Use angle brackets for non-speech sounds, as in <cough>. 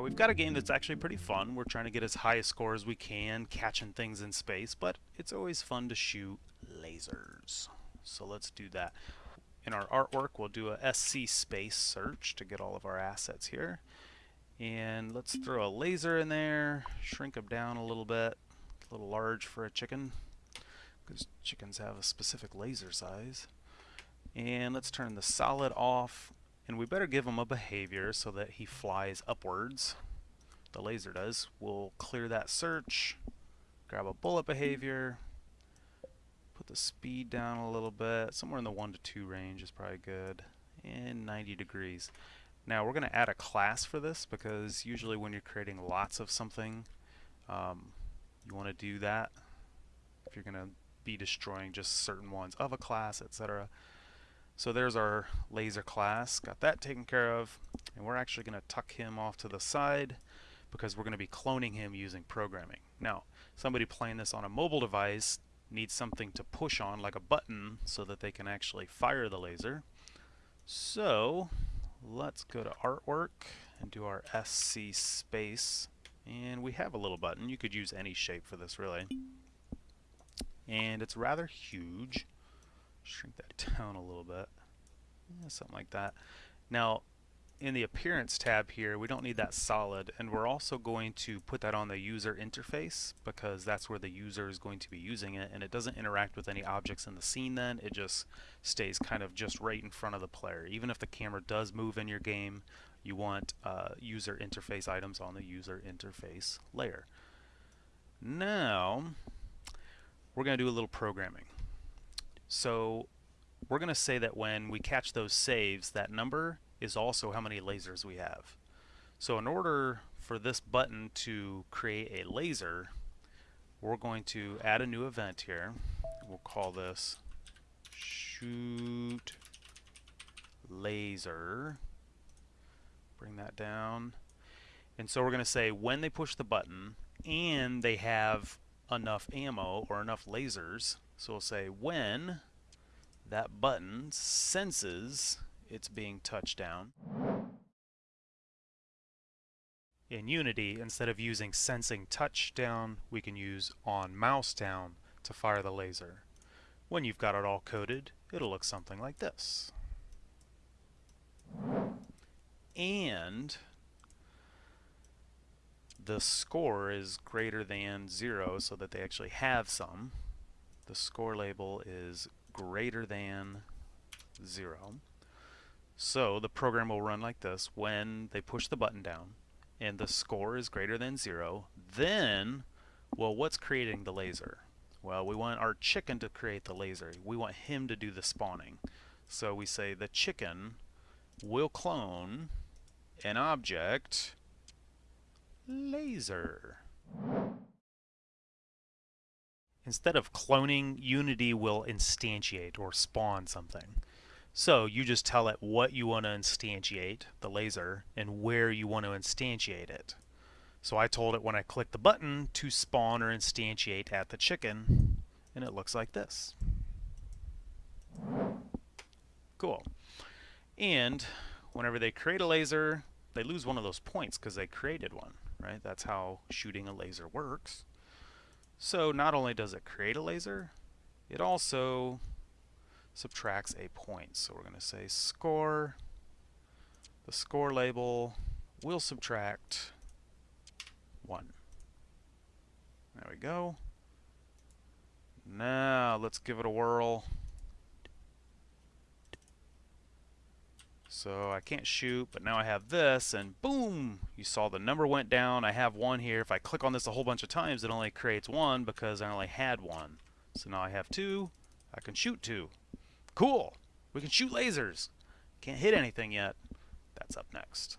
Now we've got a game that's actually pretty fun. We're trying to get as high a score as we can, catching things in space, but it's always fun to shoot lasers. So let's do that. In our artwork, we'll do a SC space search to get all of our assets here. And let's throw a laser in there, shrink them down a little bit, a little large for a chicken, because chickens have a specific laser size. And let's turn the solid off, and we better give him a behavior so that he flies upwards. The laser does. We'll clear that search, grab a bullet behavior, put the speed down a little bit, somewhere in the 1 to 2 range is probably good, and 90 degrees. Now we're going to add a class for this because usually when you're creating lots of something, um, you want to do that. If you're going to be destroying just certain ones of a class, etc. So there's our laser class, got that taken care of, and we're actually going to tuck him off to the side because we're going to be cloning him using programming. Now, somebody playing this on a mobile device needs something to push on, like a button, so that they can actually fire the laser. So let's go to artwork and do our SC space. And we have a little button. You could use any shape for this really. And it's rather huge shrink that <laughs> down a little bit. Yeah, something like that. Now in the appearance tab here we don't need that solid and we're also going to put that on the user interface because that's where the user is going to be using it and it doesn't interact with any objects in the scene then. It just stays kind of just right in front of the player. Even if the camera does move in your game you want uh, user interface items on the user interface layer. Now we're going to do a little programming so we're going to say that when we catch those saves that number is also how many lasers we have. So in order for this button to create a laser, we're going to add a new event here. We'll call this shoot laser. Bring that down. And so we're going to say when they push the button and they have enough ammo or enough lasers. So we'll say when that button senses it's being touched down. In Unity, instead of using sensing touch down, we can use on mouse down to fire the laser. When you've got it all coded, it'll look something like this. And the score is greater than zero so that they actually have some. The score label is greater than zero. So the program will run like this. When they push the button down and the score is greater than zero, then, well, what's creating the laser? Well, we want our chicken to create the laser. We want him to do the spawning. So we say the chicken will clone an object laser. Instead of cloning, Unity will instantiate or spawn something. So you just tell it what you want to instantiate, the laser, and where you want to instantiate it. So I told it when I click the button to spawn or instantiate at the chicken, and it looks like this. Cool. And whenever they create a laser, they lose one of those points because they created one, right? That's how shooting a laser works. So not only does it create a laser, it also subtracts a point. So we're going to say score, the score label will subtract 1. There we go. Now let's give it a whirl. So I can't shoot, but now I have this, and boom! You saw the number went down. I have one here. If I click on this a whole bunch of times, it only creates one because I only had one. So now I have two. I can shoot two. Cool. We can shoot lasers. Can't hit anything yet. That's up next.